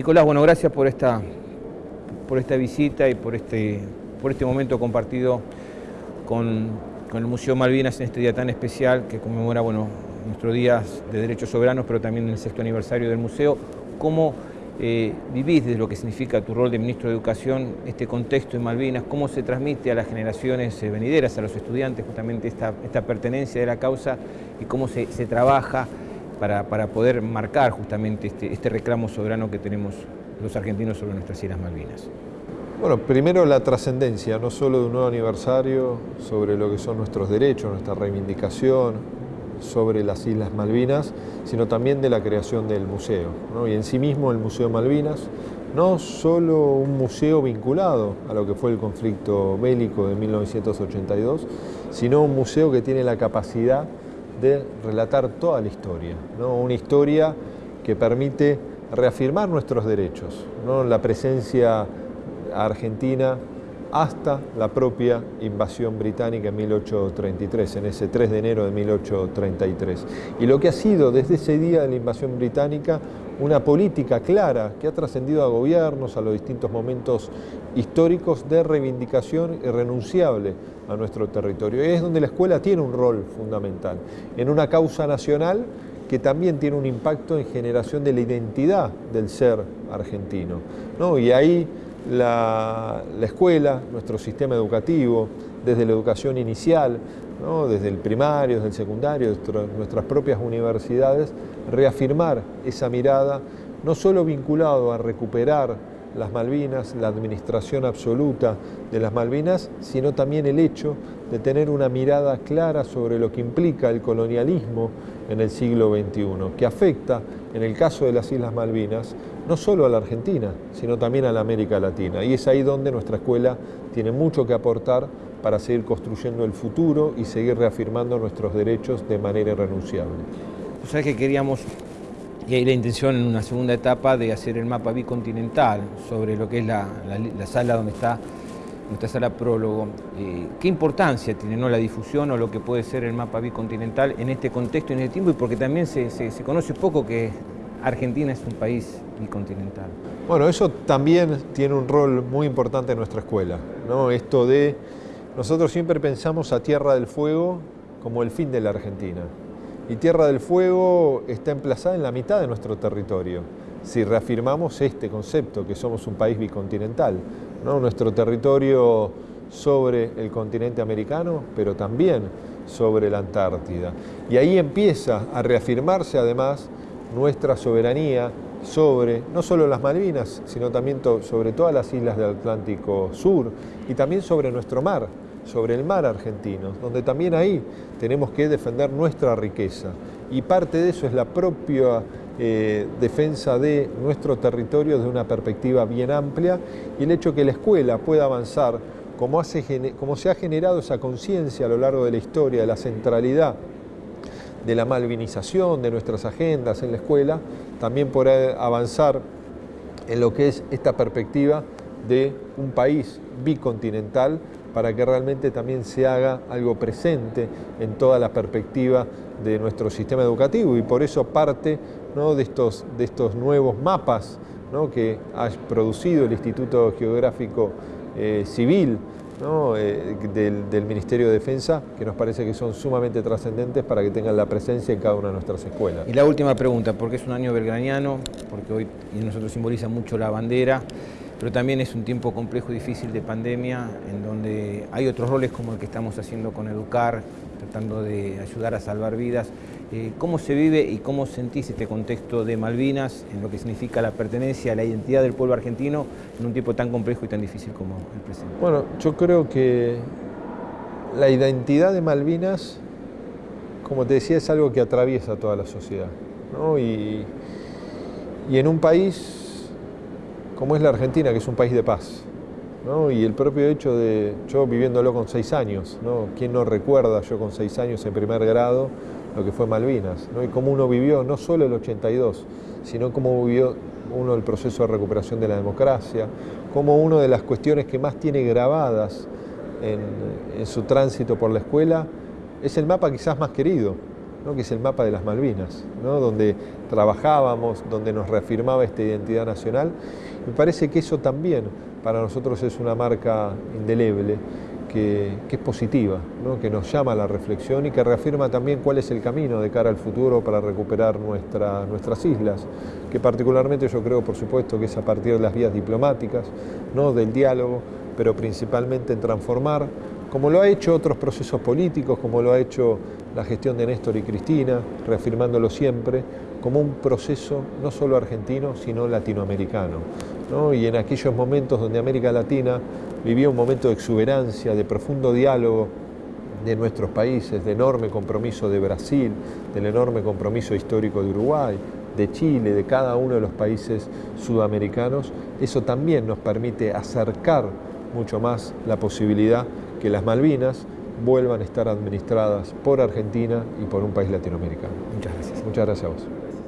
Nicolás, bueno, gracias por esta, por esta visita y por este, por este momento compartido con, el Museo Malvinas en este día tan especial que conmemora bueno, nuestros días de derechos soberanos, pero también el sexto aniversario del museo. ¿Cómo eh, vivís desde lo que significa tu rol de ministro de Educación este contexto en Malvinas? ¿Cómo se transmite a las generaciones eh, venideras, a los estudiantes, justamente esta, esta pertenencia de la causa y cómo se, se trabaja para, poder marcar justamente este, este reclamo soberano que tenemos los argentinos sobre nuestras Islas Malvinas? Bueno, primero la trascendencia, no solo de un nuevo aniversario, sobre lo que son nuestros derechos, nuestra reivindicación, sobre las Islas Malvinas, sino también de la creación del museo. Y en sí mismo el Museo Malvinas, no solo un museo vinculado a lo que fue el conflicto bélico de 1982, sino un museo que tiene la capacidad de relatar toda la historia, ¿no? una historia que permite reafirmar nuestros derechos, ¿no? la presencia argentina hasta la propia invasión británica en 1833, en ese 3 de enero de 1833. Y lo que ha sido desde ese día de la invasión británica una política clara que ha trascendido a gobiernos, a los distintos momentos históricos de reivindicación irrenunciable a nuestro territorio. Y es donde la escuela tiene un rol fundamental, en una causa nacional que también tiene un impacto en generación de la identidad del ser argentino. ¿no? Y ahí la, escuela, nuestro sistema educativo, desde la educación inicial, desde el primario, desde el secundario, nuestras propias universidades, reafirmar esa mirada, no solo vinculado a recuperar las Malvinas, la administración absoluta de las Malvinas, sino también el hecho de tener una mirada clara sobre lo que implica el colonialismo en el siglo XXI, que afecta, en el caso de las Islas Malvinas, no solo a la Argentina, sino también a la América Latina. Y es ahí donde nuestra escuela tiene mucho que aportar para seguir construyendo el futuro y seguir reafirmando nuestros derechos de manera irrenunciable. Que queríamos y hay la intención en una segunda etapa de hacer el mapa bicontinental sobre lo que es la, sala donde está nuestra sala prólogo. Eh, ¿Qué importancia tiene ¿no? la difusión o lo que puede ser el mapa bicontinental en este contexto y en este tiempo? Y porque también se, conoce poco que Argentina es un país bicontinental. Bueno, eso también tiene un rol muy importante en nuestra escuela. ¿no? Esto de, nosotros siempre pensamos a Tierra del Fuego como el fin de la Argentina y Tierra del Fuego está emplazada en la mitad de nuestro territorio. Si reafirmamos este concepto, que somos un país bicontinental, nuestro territorio sobre el continente americano, pero también sobre la Antártida. Y ahí empieza a reafirmarse además nuestra soberanía sobre no solo las Malvinas, sino también sobre todas las islas del Atlántico Sur y también sobre nuestro mar sobre el mar argentino, donde también ahí tenemos que defender nuestra riqueza. Y parte de eso es la propia eh, defensa de nuestro territorio desde una perspectiva bien amplia y el hecho que la escuela pueda avanzar como, como se ha generado esa conciencia a lo largo de la historia de la centralidad de la malvinización de nuestras agendas en la escuela, también podrá avanzar en lo que es esta perspectiva de un país bicontinental para que realmente también se haga algo presente en toda la perspectiva de nuestro sistema educativo. Y por eso parte de, estos, de estos nuevos mapas que ha producido el Instituto Geográfico eh, Civil eh, del, Ministerio de Defensa, que nos parece que son sumamente trascendentes para que tengan la presencia en cada una de nuestras escuelas. Y la última pregunta, porque es un año belgraniano, porque hoy nosotros simboliza mucho la bandera, pero también es un tiempo complejo y difícil de pandemia, en donde hay otros roles como el que estamos haciendo con Educar, tratando de ayudar a salvar vidas. Eh, ¿Cómo se vive y cómo sentís este contexto de Malvinas en lo que significa la pertenencia, la identidad del pueblo argentino en un tiempo tan complejo y tan difícil como el presente? Bueno, yo creo que la identidad de Malvinas, como te decía, es algo que atraviesa toda la sociedad. Y, y en un país como es la Argentina, que es un país de paz. Y el propio hecho de yo viviéndolo con seis años, ¿no? ¿quién no recuerda yo con seis años en primer grado lo que fue Malvinas? ¿no? Y cómo uno vivió no solo el 82, sino cómo vivió uno el proceso de recuperación de la democracia, como una de las cuestiones que más tiene grabadas en, en su tránsito por la escuela es el mapa quizás más querido, que es el mapa de las Malvinas, donde trabajábamos, donde nos reafirmaba esta identidad nacional. Me parece que eso también para nosotros es una marca indeleble que, es positiva, que nos llama a la reflexión y que reafirma también cuál es el camino de cara al futuro para recuperar nuestra, nuestras islas, que particularmente yo creo, por supuesto, que es a partir de las vías diplomáticas, ¿no? del diálogo, pero principalmente en transformar, como lo ha hecho otros procesos políticos, como lo ha hecho la gestión de Néstor y Cristina, reafirmándolo siempre, como un proceso no solo argentino, sino latinoamericano. Y en aquellos momentos donde América Latina vivía un momento de exuberancia, de profundo diálogo de nuestros países, de enorme compromiso de Brasil, del enorme compromiso histórico de Uruguay, de Chile, de cada uno de los países sudamericanos, eso también nos permite acercar mucho más la posibilidad que las Malvinas vuelvan a estar administradas por Argentina y por un país latinoamericano. Muchas gracias. Muchas gracias a vos.